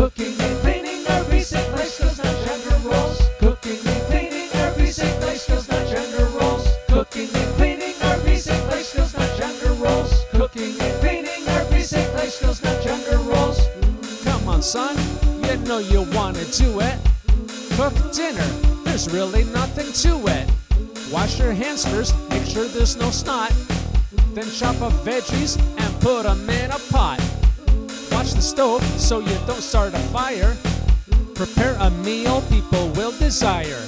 Cooking and cleaning are basic life skills, not gender roles. Cooking and cleaning are basic life skills, not gender roles. Cooking and cleaning are basic life skills, not gender roles. Cooking and cleaning are basic life skills, not gender roles. Come on, son, you know you wanna do it. Cook dinner, there's really nothing to it. Wash your hands first, make sure there's no snot. Then chop up veggies and put them in a pot. The stove so you don't start a fire. Prepare a meal people will desire.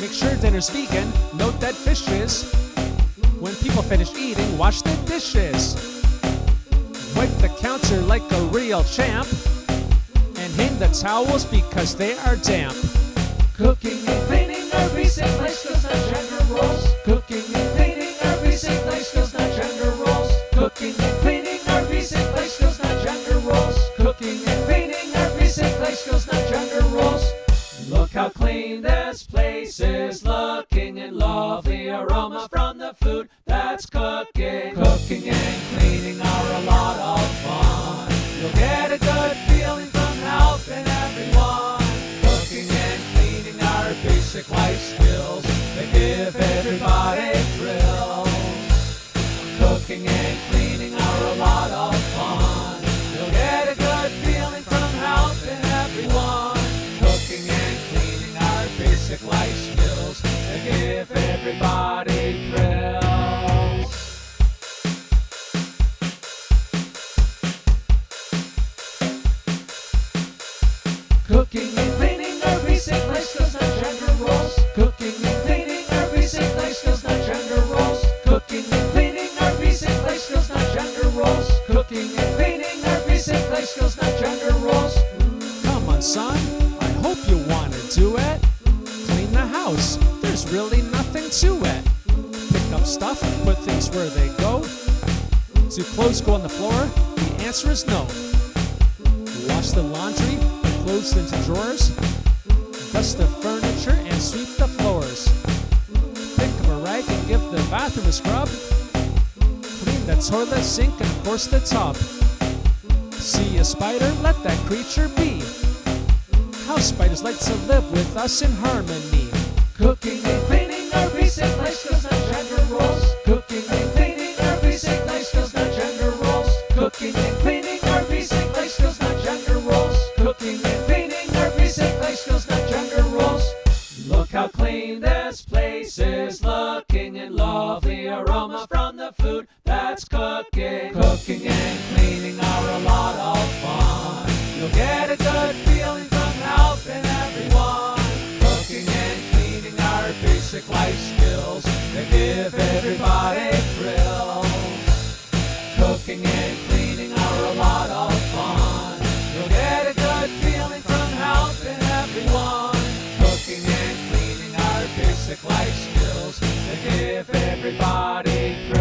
Make sure dinner's vegan, no dead fishes. When people finish eating, wash the dishes. Wipe the counter like a real champ. And hang the towels because they are damp. Cooking and cleaning are skills, not gender roles. Cooking is, looking and lovely aroma from the food that's cooking. Cooking and cleaning are a lot of fun. You'll get a good feeling from helping everyone. Cooking and cleaning are basic life skills that give everybody thrills. Cooking and cleaning are a lot of basic life skills that give everybody thrills. Cooking and cleaning are basic life skills, not gender roles. Cooking and cleaning are basic life skills, not gender roles. Cooking and cleaning are basic life skills, not gender roles. Cooking and cleaning are basic life skills, not gender really nothing to it. Pick up stuff, put things where they go. Do clothes go on the floor? The answer is no. Wash the laundry, put clothes into drawers. Dust the furniture and sweep the floors. Pick up a rag and give the bathroom a scrub. Clean the toilet, sink, and of course the tub. See a spider? Let that creature be. House spiders like to live with us in harmony. Cooking and cleaning are basic life skills, not gender roles. Cooking and cleaning are basic life skills, not gender roles. Cooking and cleaning are basic life skills, not gender roles. Cooking and cleaning are basic life skills, not gender roles. Look how clean this place is, looking and lovely aroma from the food that's cooking. Cooking and cleaning are a lot of give everybody. Cooking and cleaning are a lot of fun. You get a good feeling from helping everyone. Cooking and cleaning are basic life skills to give everybody thrill.